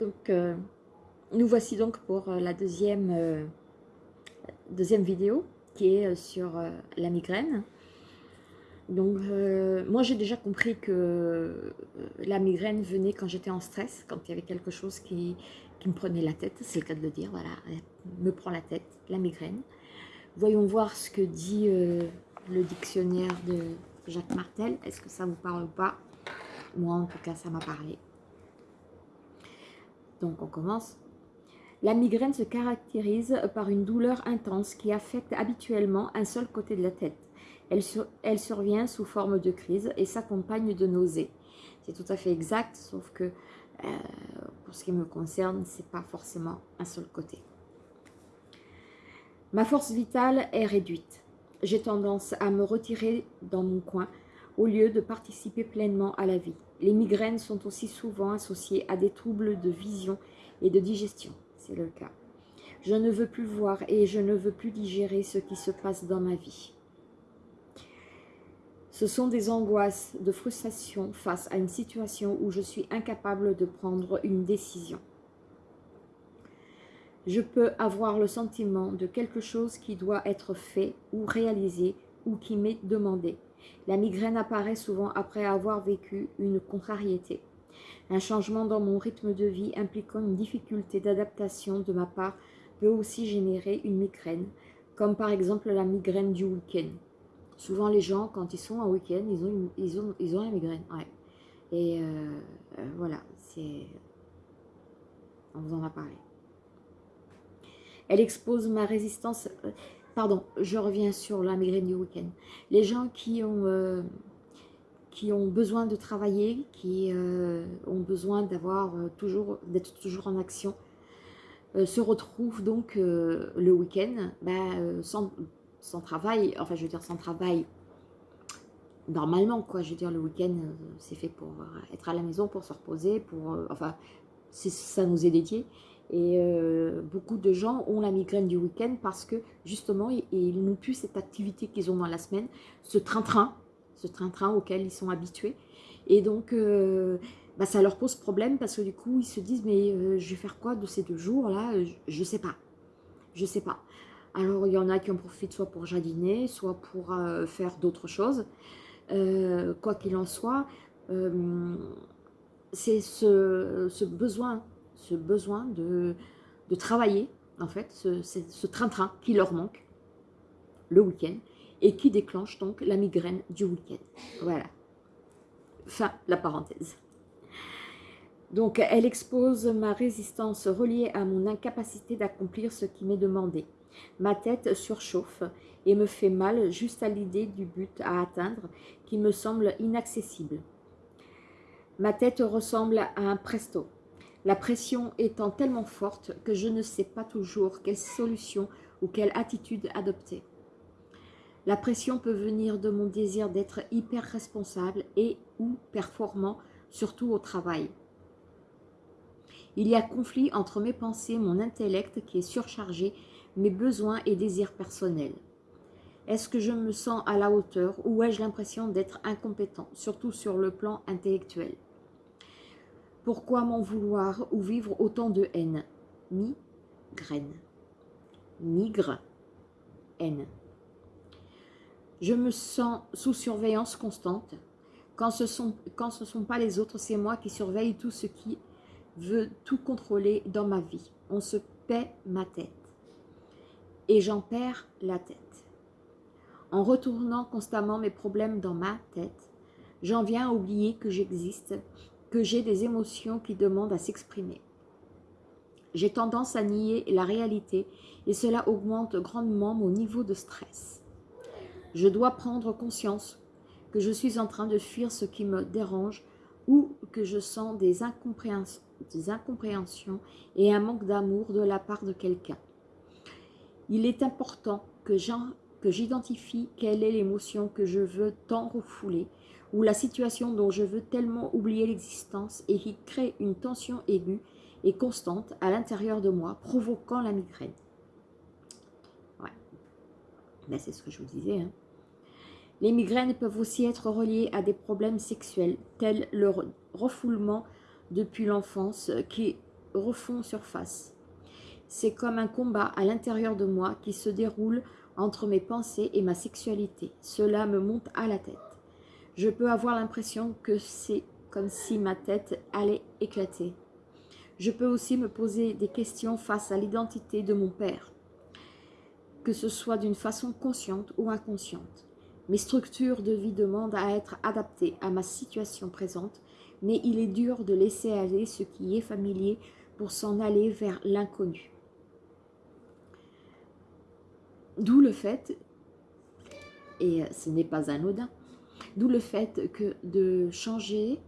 Donc, euh, nous voici donc pour euh, la deuxième, euh, deuxième vidéo qui est sur la migraine. Donc, moi j'ai déjà compris que la migraine venait quand j'étais en stress, quand il y avait quelque chose qui, qui me prenait la tête, c'est le cas de le dire, voilà, me prend la tête, la migraine. Voyons voir ce que dit le dictionnaire de Jacques Martel. Est-ce que ça vous parle ou pas? Moi en tout cas ça m'a parlé. Donc on commence. La migraine se caractérise par une douleur intense qui affecte habituellement un seul côté de la tête. Elle, survient sous forme de crise et s'accompagne de nausées. C'est tout à fait exact, sauf que euh, pour ce qui me concerne, c'est pas forcément un seul côté. Ma force vitale est réduite. J'ai tendance à me retirer dans mon coin au lieu de participer pleinement à la vie. Les migraines sont aussi souvent associées à des troubles de vision et de digestion. C'est le cas. Je ne veux plus voir et je ne veux plus digérer ce qui se passe dans ma vie. Ce sont des angoisses de frustration face à une situation où je suis incapable de prendre une décision. Je peux avoir le sentiment de quelque chose qui doit être fait ou réalisé ou qui m'est demandé. La migraine apparaît souvent après avoir vécu une contrariété. Un changement dans mon rythme de vie impliquant une difficulté d'adaptation de ma part peut aussi générer une migraine, comme par exemple la migraine du week-end. Souvent les gens, quand ils sont en week-end, ils ont, ils, ont, ils ont la migraine. Ouais. Et euh, euh, voilà, c'est... On vous en a parlé. Elle expose ma résistance... Pardon, je reviens sur la migraine du week-end. Les gens qui ont, euh, besoin de travailler, qui euh, ont besoin d'avoir euh, toujours d'être toujours en action, se retrouvent donc le week-end ben, sans, sans, travail, enfin je veux dire sans travail normalement quoi, je veux dire le week-end c'est fait pour être à la maison, pour se reposer, pour, enfin ça nous est dédié et euh, beaucoup de gens ont la migraine du week-end parce que justement, ils, n'ont plus cette activité qu'ils ont dans la semaine, ce train-train, ce train-train auquel ils sont habitués. Et donc, euh, bah, ça leur pose problème parce que du coup, ils se disent, mais euh, je vais faire quoi de ces deux jours-là? Je ne sais pas. Je sais pas. Alors, il y en a qui en profitent soit pour jardiner, soit pour faire d'autres choses. quoi qu'il en soit, c'est ce, ce besoin ce besoin de, travailler, en fait, ce train-train qui leur manque le week-end et qui déclenche donc la migraine du week-end. Voilà. Fin la parenthèse. Donc, elle expose ma résistance reliée à mon incapacité d'accomplir ce qui m'est demandé. Ma tête surchauffe et me fait mal juste à l'idée du but à atteindre qui me semble inaccessible. Ma tête ressemble à un presto, la pression étant tellement forte que je ne sais pas toujours quelle solution ou quelle attitude adopter. La pression peut venir de mon désir d'être hyper responsable et ou performant, surtout au travail. Il y a conflit entre mes pensées, mon intellect qui est surchargé, mes besoins et désirs personnels. Est-ce que je me sens à la hauteur ou ai-je l'impression d'être incompétent, surtout sur le plan intellectuel? Pourquoi m'en vouloir ou vivre autant de haine? Migraine. Migre. Haine. Je me sens sous surveillance constante. Quand ce sont, quand ce sont pas les autres, c'est moi qui surveille tout ce qui veut tout contrôler dans ma vie. On se paie ma tête. Et j'en perds la tête. En retournant constamment mes problèmes dans ma tête, j'en viens à oublier que j'existe que j'ai des émotions qui demandent à s'exprimer. J'ai tendance à nier la réalité et cela augmente grandement mon niveau de stress. Je dois prendre conscience que je suis en train de fuir ce qui me dérange ou que je sens des incompréhensions, et un manque d'amour de la part de quelqu'un. Il est important que j'identifie quelle est l'émotion que je veux tant refouler ou la situation dont je veux tellement oublier l'existence et qui crée une tension aiguë et constante à l'intérieur de moi, provoquant la migraine. Ouais, ben, c'est ce que je vous disais. Hein. Les migraines peuvent aussi être reliées à des problèmes sexuels, tels le refoulement depuis l'enfance qui refont surface. C'est comme un combat à l'intérieur de moi qui se déroule entre mes pensées et ma sexualité. Cela me monte à la tête. Je peux avoir l'impression que c'est comme si ma tête allait éclater. Je peux aussi me poser des questions face à l'identité de mon père, que ce soit d'une façon consciente ou inconsciente. Mes structures de vie demandent à être adaptées à ma situation présente, mais il est dur de laisser aller ce qui est familier pour s'en aller vers l'inconnu. D'où le fait, et ce n'est pas anodin, d'où le fait que de changer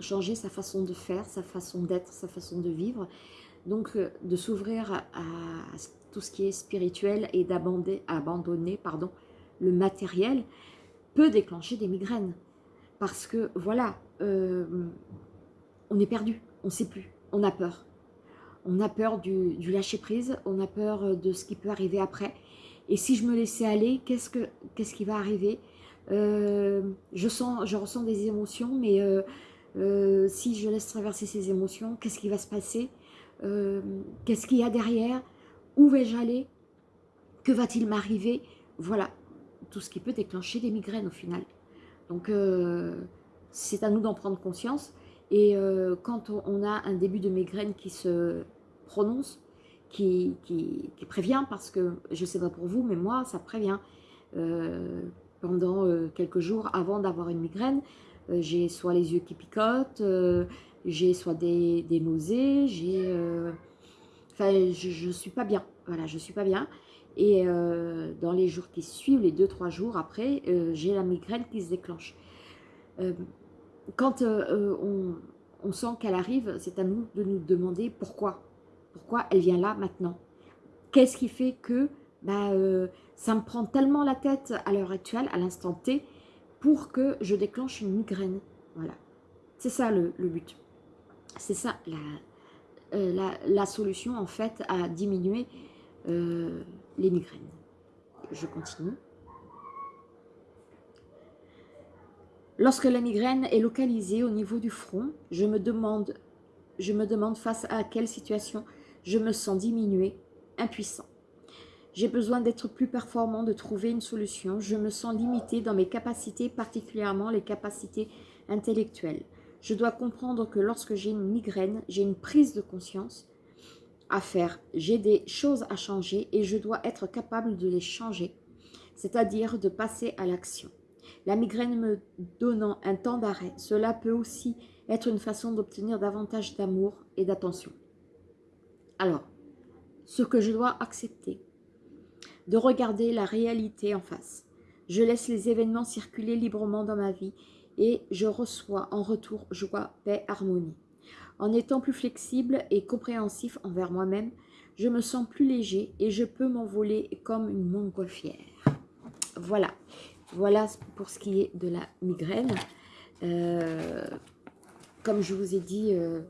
changer sa façon de faire, sa façon d'être, sa façon de vivre. Donc, euh, de s'ouvrir à, tout ce qui est spirituel et d'abandonner abandonner, pardon, le matériel peut déclencher des migraines. Parce que, voilà, euh, on est perdu, on ne sait plus, on a peur. On a peur du, lâcher-prise, on a peur de ce qui peut arriver après. Et si je me laissais aller, qu'est-ce qui va arriver? Euh, je, sens, je ressens des émotions, mais euh, si je laisse traverser ces émotions, qu'est-ce qui va se passer? Euh, Qu'est-ce qu'il y a derrière? Où vais-je aller? Que va-t-il m'arriver? Voilà, tout ce qui peut déclencher des migraines au final. Donc, euh, c'est à nous d'en prendre conscience. Et quand on a un début de migraine qui se prononce, qui, qui, prévient, parce que je ne sais pas pour vous, mais moi, ça prévient. pendant quelques jours avant d'avoir une migraine, euh, j'ai soit les yeux qui picotent, euh, j'ai soit des, nausées, j'ai... Euh, enfin, je ne suis pas bien, voilà, je suis pas bien. Et dans les jours qui suivent, les 2-3 jours après, j'ai la migraine qui se déclenche. quand on, sent qu'elle arrive, c'est à nous de nous demander pourquoi. Pourquoi elle vient là maintenant? Qu'est-ce qui fait que bah, ça me prend tellement la tête à l'heure actuelle, à l'instant T, pour que je déclenche une migraine? Voilà. C'est ça le, but. C'est ça euh, la, la, solution en fait à diminuer euh, les migraines. Je continue. Lorsque la migraine est localisée au niveau du front, je me demande, je me demande face à quelle situation je me sens diminué, impuissant. J'ai besoin d'être plus performant, de trouver une solution. Je me sens limité dans mes capacités, particulièrement les capacités intellectuelles. Je dois comprendre que lorsque j'ai une migraine, j'ai une prise de conscience à faire. J'ai des choses à changer et je dois être capable de les changer, c'est-à-dire de passer à l'action. La migraine me donnant un temps d'arrêt, cela peut aussi être une façon d'obtenir davantage d'amour et d'attention. Alors, ce que je dois accepter, de regarder la réalité en face. Je laisse les événements circuler librement dans ma vie et je reçois en retour joie, paix, harmonie. En étant plus flexible et compréhensif envers moi-même, je me sens plus léger et je peux m'envoler comme une montgolfière. Voilà, voilà pour ce qui est de la migraine. Euh, comme je vous ai dit, euh,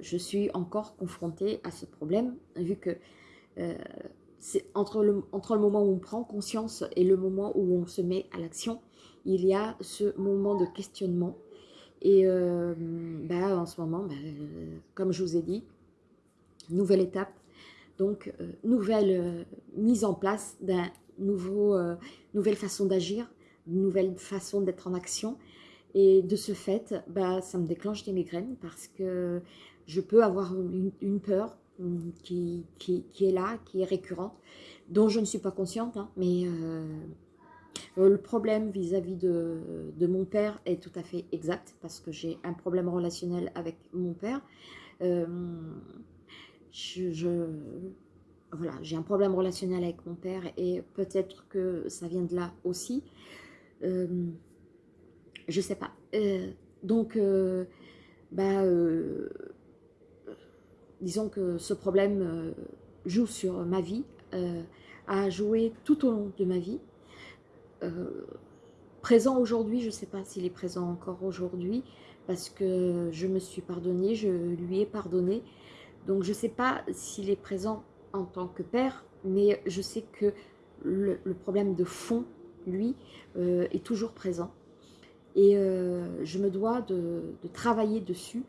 je suis encore confrontée à ce problème, vu que c'est entre le, entre le moment où on prend conscience et le moment où on se met à l'action, il y a ce moment de questionnement. Et euh, bah, en ce moment, bah, euh, comme je vous ai dit, nouvelle étape, donc euh, nouvelle mise en place d'un nouveau, nouvelle façon d'agir, nouvelle façon d'être en action. Et de ce fait, bah, ça me déclenche des migraines parce que je peux avoir une peur, qui, qui, est là, qui est récurrente, dont je ne suis pas consciente, hein, mais euh, le problème vis-à-vis de, de, mon père est tout à fait exact, parce que j'ai un problème relationnel avec mon père. Euh, voilà, j'ai un problème relationnel avec mon père, et peut-être que ça vient de là aussi. Euh, je sais pas. Euh, donc, bah disons que ce problème euh, joue sur ma vie, euh, a joué tout au long de ma vie. Euh, présent aujourd'hui, je ne sais pas s'il est présent encore aujourd'hui, parce que je me suis pardonnée, je lui ai pardonné. Donc je ne sais pas s'il est présent en tant que père, mais je sais que le, problème de fond, lui, est toujours présent. Et je me dois de travailler dessus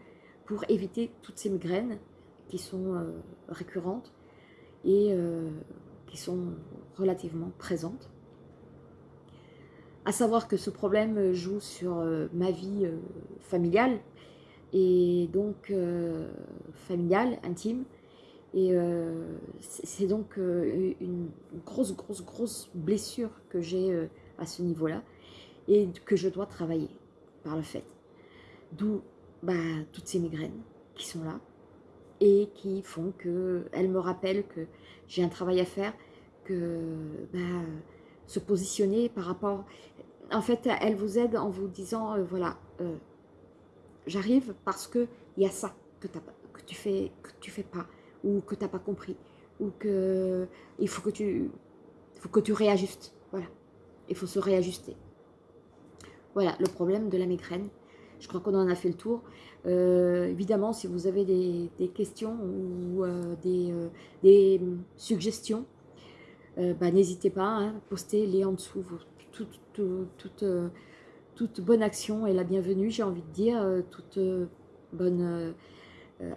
pour éviter toutes ces migraines qui sont récurrentes et qui sont relativement présentes. À savoir que ce problème joue sur ma vie familiale, et donc familiale, intime, et c'est donc une grosse, grosse, grosse blessure que j'ai à ce niveau-là et que je dois travailler par le fait. D'où bah, toutes ces migraines qui sont là et qui font qu'elles me rappellent que j'ai un travail à faire, que bah, se positionner par rapport... En fait, elles vous aident en vous disant, euh, voilà, euh, j'arrive parce qu'il y a ça que, que tu fais que tu fais pas, ou que tu n'as pas compris, ou que il faut que tu, faut que tu réajustes. Voilà, il faut se réajuster. Voilà, le problème de la migraine. Je crois qu'on en a fait le tour. Euh, évidemment, si vous avez des, questions ou euh, euh, des, suggestions, bah, n'hésitez pas, hein, postez-les en dessous. toute, bonne action est la bienvenue, j'ai envie de dire, toute bonne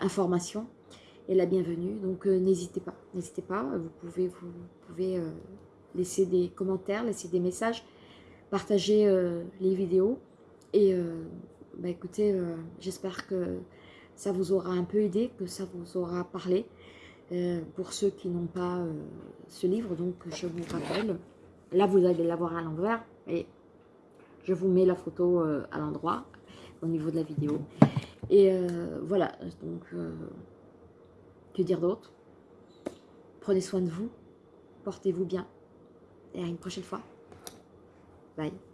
information est la bienvenue. Donc n'hésitez pas, n'hésitez pas, vous pouvez, vous pouvez laisser des commentaires, laisser des messages partager euh, les vidéos. Et euh, bah, écoutez, euh, j'espère que ça vous aura un peu aidé, que ça vous aura parlé. pour ceux qui n'ont pas ce livre, donc je vous rappelle, là vous allez l'avoir à l'envers et je vous mets la photo à l'endroit au niveau de la vidéo. Et voilà, donc que dire d'autre? Prenez soin de vous, portez-vous bien et à une prochaine fois. Bye.